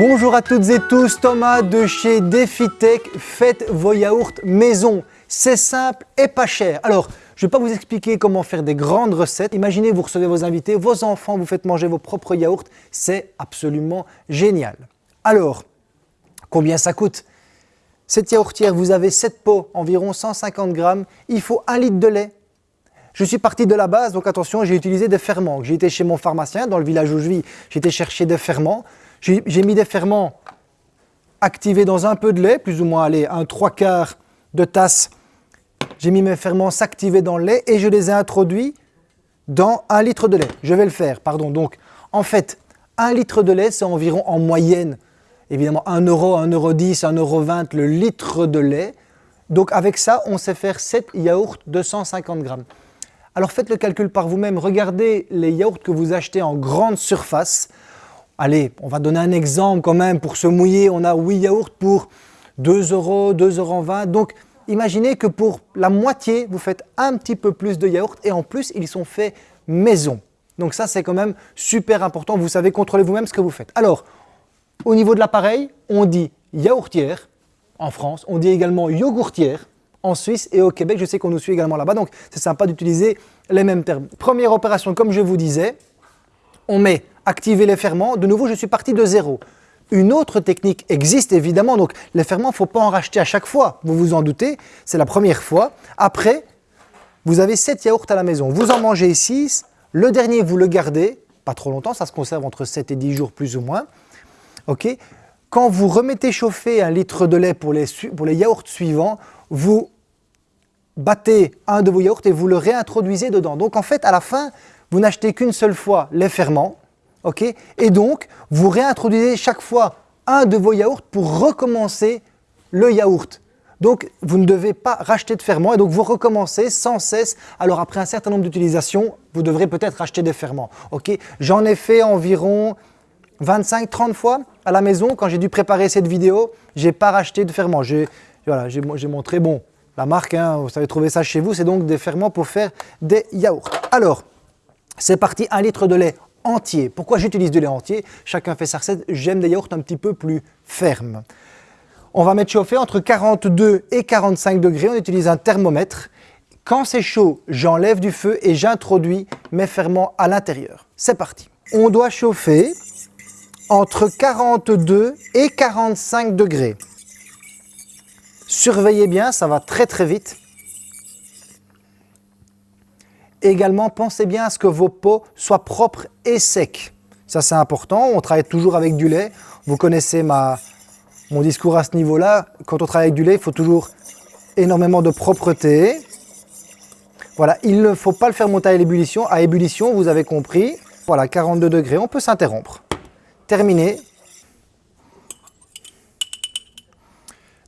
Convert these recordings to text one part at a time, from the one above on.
Bonjour à toutes et tous, Thomas de chez DefiTech. Faites vos yaourts maison. C'est simple et pas cher. Alors, je ne vais pas vous expliquer comment faire des grandes recettes. Imaginez, vous recevez vos invités, vos enfants, vous faites manger vos propres yaourts. C'est absolument génial. Alors, combien ça coûte? Cette yaourtière, vous avez 7 pots, environ 150 grammes. Il faut 1 litre de lait. Je suis parti de la base, donc attention, j'ai utilisé des ferments. J'ai été chez mon pharmacien, dans le village où je vis, j'ai été chercher des ferments. J'ai mis des ferments activés dans un peu de lait, plus ou moins allez, un trois quarts de tasse. J'ai mis mes ferments s'activer dans le lait et je les ai introduits dans un litre de lait. Je vais le faire, pardon. Donc, en fait, un litre de lait, c'est environ en moyenne, évidemment, 1 euro, 1 euro 10, 1 euro 20 le litre de lait. Donc, avec ça, on sait faire 7 yaourts de 150 grammes. Alors, faites le calcul par vous-même. Regardez les yaourts que vous achetez en grande surface. Allez, on va donner un exemple quand même pour se mouiller. On a 8 yaourts pour 2 euros, 2,20 euros. Donc, imaginez que pour la moitié, vous faites un petit peu plus de yaourts et en plus, ils sont faits maison. Donc ça, c'est quand même super important. Vous savez contrôler vous-même ce que vous faites. Alors, au niveau de l'appareil, on dit yaourtière en France. On dit également yogourtière en Suisse et au Québec. Je sais qu'on nous suit également là-bas, donc c'est sympa d'utiliser les mêmes termes. Première opération, comme je vous disais, on met activer les ferments. De nouveau, je suis parti de zéro. Une autre technique existe évidemment, donc les ferments, il ne faut pas en racheter à chaque fois, vous vous en doutez, c'est la première fois. Après, vous avez 7 yaourts à la maison, vous en mangez 6, le dernier vous le gardez, pas trop longtemps, ça se conserve entre 7 et 10 jours plus ou moins. ok Quand vous remettez chauffer un litre de lait pour les, pour les yaourts suivants, vous battez un de vos yaourts et vous le réintroduisez dedans. Donc en fait, à la fin, vous n'achetez qu'une seule fois les ferments, ok et donc vous réintroduisez chaque fois un de vos yaourts pour recommencer le yaourt. Donc vous ne devez pas racheter de ferments et donc vous recommencez sans cesse. Alors après un certain nombre d'utilisations, vous devrez peut-être racheter des ferments. ok J'en ai fait environ 25-30 fois à la maison. Quand j'ai dû préparer cette vidéo, je n'ai pas racheté de ferments. J'ai voilà, montré, bon, la marque, hein, vous savez trouver ça chez vous, c'est donc des ferments pour faire des yaourts. Alors, c'est parti, un litre de lait entier. Pourquoi j'utilise du lait entier? Chacun fait sa recette, j'aime des yaourts un petit peu plus fermes. On va mettre chauffer entre 42 et 45 degrés, on utilise un thermomètre. Quand c'est chaud, j'enlève du feu et j'introduis mes ferments à l'intérieur. C'est parti. On doit chauffer entre 42 et 45 degrés. Surveillez bien, ça va très très vite. Également, pensez bien à ce que vos pots soient propres et secs. Ça, c'est important. On travaille toujours avec du lait. Vous connaissez mon discours à ce niveau-là. Quand on travaille avec du lait, il faut toujours énormément de propreté. Voilà, il ne faut pas le faire monter à l'ébullition. À ébullition, vous avez compris. Voilà, 42 degrés, on peut s'interrompre. Terminé.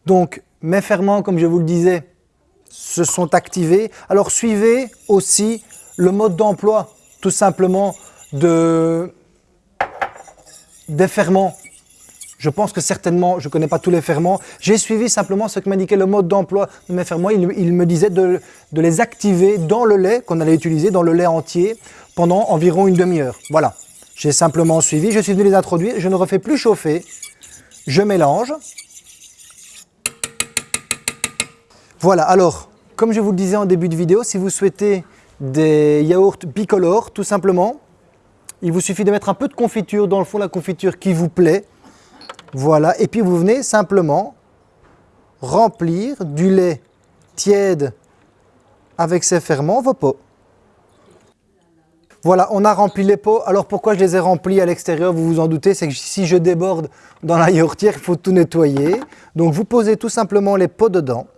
Donc, mes ferments, comme je vous le disais, se sont activés. Alors suivez aussi le mode d'emploi, tout simplement, de, des ferments. Je pense que certainement, je ne connais pas tous les ferments. J'ai suivi simplement ce que m'indiquait le mode d'emploi de mes ferments. Il, me disait de, de, les activer dans le lait qu'on allait utiliser, dans le lait entier, pendant environ une demi-heure. Voilà. J'ai simplement suivi, je suis venu les introduire, je ne refais plus chauffer, je mélange. Voilà, alors, comme je vous le disais en début de vidéo, si vous souhaitez des yaourts bicolores, tout simplement, il vous suffit de mettre un peu de confiture dans le fond, la confiture qui vous plaît. Voilà, et puis vous venez simplement remplir du lait tiède avec ses ferments vos pots. Voilà, on a rempli les pots. Alors pourquoi je les ai remplis à l'extérieur Vous vous en doutez, c'est que si je déborde dans la yaourtière, il faut tout nettoyer. Donc vous posez tout simplement les pots dedans.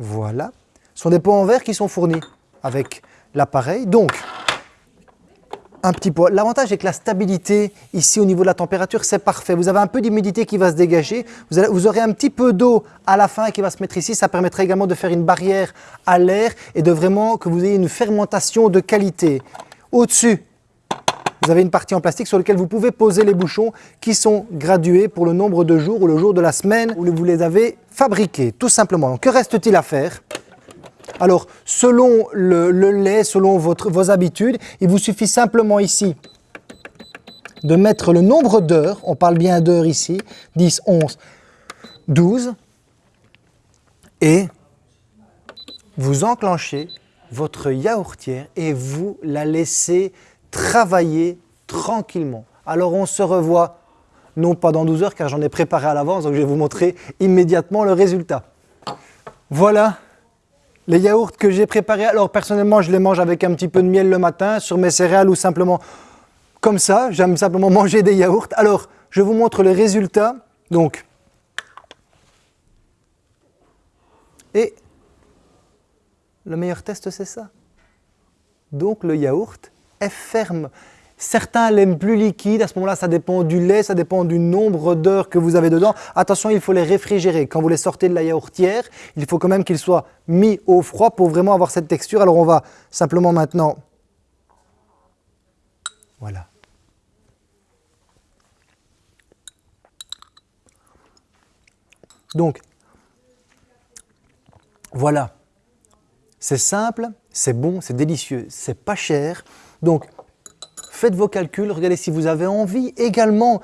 Voilà. Ce sont des pots en verre qui sont fournis avec l'appareil. Donc, un petit pot. L'avantage est que la stabilité ici au niveau de la température, c'est parfait. Vous avez un peu d'humidité qui va se dégager. Vous, vous, aurez un petit peu d'eau à la fin qui va se mettre ici. Ça permettrait également de faire une barrière à l'air et de vraiment que vous ayez une fermentation de qualité. Au-dessus, vous avez une partie en plastique sur laquelle vous pouvez poser les bouchons qui sont gradués pour le nombre de jours ou le jour de la semaine où vous les avez fabriqués, tout simplement. que reste-t-il à faire? Alors, selon le, lait, selon vos habitudes, il vous suffit simplement ici de mettre le nombre d'heures, on parle bien d'heures ici, 10, 11, 12, et vous enclenchez votre yaourtière et vous la laissez travailler tranquillement. Alors on se revoit, non pas dans 12 heures car j'en ai préparé à l'avance, donc je vais vous montrer immédiatement le résultat. Voilà les yaourts que j'ai préparés. Alors personnellement, je les mange avec un petit peu de miel le matin sur mes céréales ou simplement comme ça. J'aime simplement manger des yaourts. Alors, je vous montre les résultats. Donc, et le meilleur test, c'est ça. Donc, le yaourt est ferme. Certains l'aiment plus liquide, à ce moment-là, ça dépend du lait, ça dépend du nombre d'heures que vous avez dedans. Attention, il faut les réfrigérer. Quand vous les sortez de la yaourtière, il faut quand même qu'ils soient mis au froid pour vraiment avoir cette texture. Alors, on va simplement maintenant... Voilà. Donc, voilà. C'est simple, c'est bon, c'est délicieux, c'est pas cher. Donc, faites vos calculs, regardez si vous avez envie également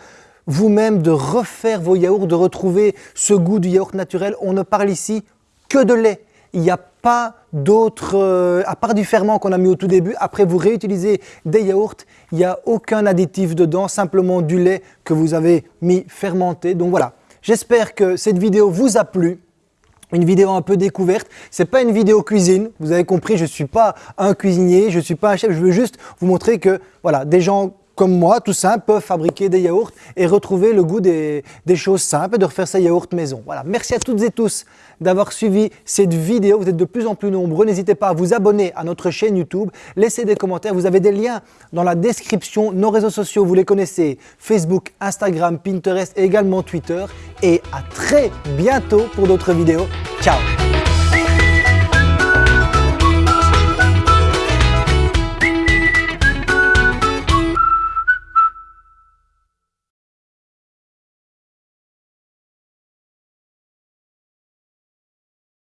vous-même de refaire vos yaourts, de retrouver ce goût du yaourt naturel. On ne parle ici que de lait. Il n'y a pas d'autre, euh, à part du ferment qu'on a mis au tout début, après vous réutilisez des yaourts, il n'y a aucun additif dedans, simplement du lait que vous avez mis fermenté. Donc voilà, j'espère que cette vidéo vous a plu une vidéo un peu découverte. C'est pas une vidéo cuisine, vous avez compris, je suis pas un cuisinier, je suis pas un chef, je veux juste vous montrer que voilà, des gens comme moi, tout simple, peuvent fabriquer des yaourts et retrouver le goût des, choses simples et de refaire sa yaourt maison. Voilà, merci à toutes et tous d'avoir suivi cette vidéo. Vous êtes de plus en plus nombreux. N'hésitez pas à vous abonner à notre chaîne YouTube, laissez des commentaires. Vous avez des liens dans la description. Nos réseaux sociaux, vous les connaissez, Facebook, Instagram, Pinterest et également Twitter. Et à très bientôt pour d'autres vidéos. Ciao